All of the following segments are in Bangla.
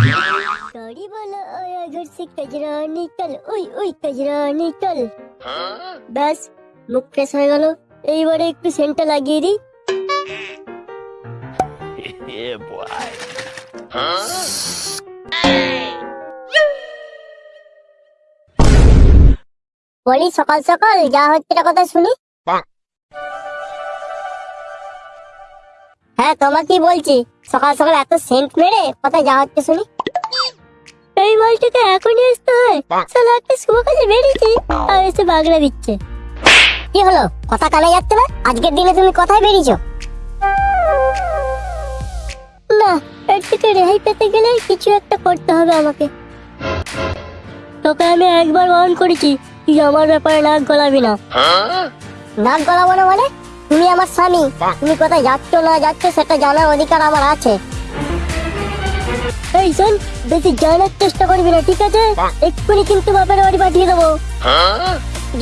गाड़ी वाला आया घर से कचरा निकल ওই ওই কচরা নিকল ব্যাস মুখ ফ্রেশ হয়ে গেল এইবারে একটু সেন্টটা লাগিয়ে দিই yeah, boy. বলি সকাল সকাল যা হচ্ছে না কথা শুনি বাহ। হ্যাঁ তোমাকে বলছি সকাল সকাল এত সেন্ট মেরে কোথায় যা হচ্ছে শুনি এই মালটাকে এখনই আসতে হয়। সালা একটা শুভ কাজে বেরিয়েছি। আর এসে বাগড়া দিচ্ছে। কি হলো? কথা কানে যাচ্ছে না? আজকের দিনে তুমি কোথায় বেরিয়েছো? না এর থেকে রেহাই পেতে গেলে কিছু একটা করতে হবে আমাকে। তোকে আমি একবার বারণ করেছি তুই আমার ব্যাপারে নাক গলাবি না। নাক গলাবো না মানে? তুমি আমার স্বামী। তুমি কোথায় যাচ্ছ না যাচ্ছ সেটা জানার অধিকার আমার আছে। এই শোন বেশি জানার চেষ্টা করবি না ঠিক আছে? এক্ষুনি কিন্তু বাপের বাড়ি পাঠিয়ে দেবো।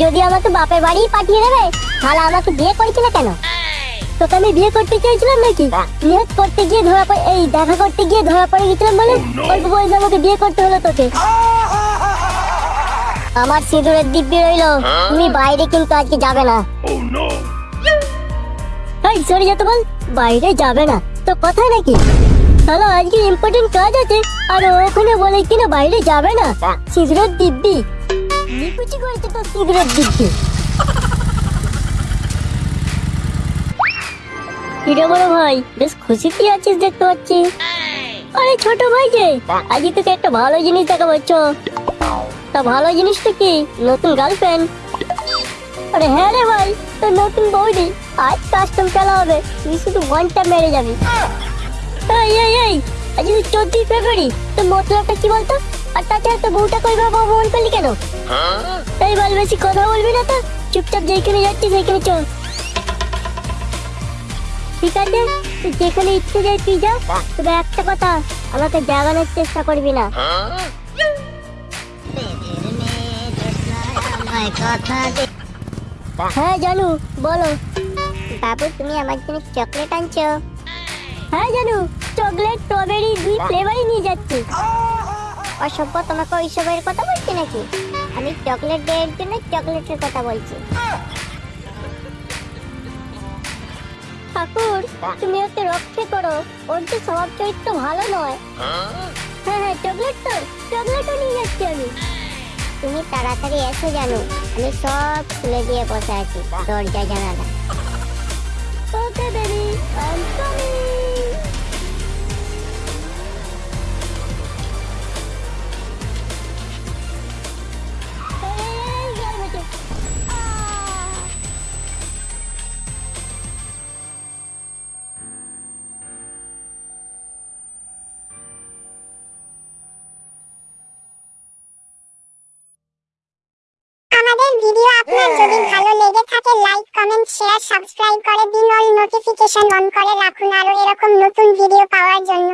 যদি আমাকে বাপের বাড়ি পাঠিয়ে দেবে তাহলে আমাকে বিয়ে করেছিল কেন? তোকে আমি বিয়ে করতে নাকি। বিয়ে করতে গিয়ে ধরা পড়ে এই দেখা করতে গিয়ে ধরা পড়ে গেছিলাম বলে অল্প বয়সে আমাকে বিয়ে করতে হলো তোকে। আমার সিঁদুরের দিব্যি রইল। হ্যাঁ? তুমি বাইরে কিন্তু আজকে যাবে না। Oh এই সরে যেতে বল বাইরে যাবে না। তো কথাই নাকি? তাহলে আজকে ইম্পর্টেন্ট কাজ আছে। আর ও ওখানে বলে কিনা বাইরে যাবে না। সিগারেট দিব্যি নিকুচি করেছে তো সিগারেট দিব্যি কিরে বড় ভাই বেশ খুশিতে আছিস দেখতে পাচ্ছি? আরে ছোট ভাই যে। আজকে তোকে একটা ভালো জিনিস দেখাবো চ। তা ভালো জিনিসটা কি? নতুন গার্লফ্রেন্ড আরে হ্যাঁ রে ভাই তোর নতুন বৌদি। আজ কাস্টম খেলা হবে। তুই শুধু ঘণ্টা মেরে যাবি। এই এই এই আজ তুই চোদ্দই ফেব্রুয়ারি তোর মতলবটা কি বলতো? আর তাছাড়া তো বউটা কই বাবা মন করলি কেন? Huh? এই বল বেশি কথা বলবি না তো চুপচাপ যেখানে যাচ্ছি সেখানে চল। ঠিক আছে তুই যেখানে ইচ্ছে যাই তুই যা তবে একটা কথা আমাকে জাগানোর চেষ্টা করবি না? হ্যাঁ জানু বলো। বাবু তুমি আমার জন্য চকলেট আনছো। হ্যাঁ জানু। চকলেট স্ট্রবেরি দুই ফ্লেভারই নিয়ে যাচ্ছি। অসভ্য তোমাকে ওইসবের কথা বলছি নাকি? আমি চকলেট ডের জন্য চকলেটের কথা বলছি। ঠাকুর তুমি ওকে রক্ষে করো। ওর যে স্বভাব চরিত্র ভালো নয়। হ্যাঁ। হ্যাঁ চকলেট তো চকলেটও নিয়ে যাচ্ছি আমি। তুমি তাড়াতাড়ি এসো জানো। আমি সব খুলে দিয়ে বসে আছি। দরজা জানালা। Okay baby I am coming আমাদের ভিডিও আপনার যদি ভালো লেগে থাকে লাইক কমেন্ট শেয়ার সাবস্ক্রাইব করে দিন অল নোটিফিকেশন অন করে রাখুন আরও এরকম নতুন ভিডিও পাওয়ার জন্য।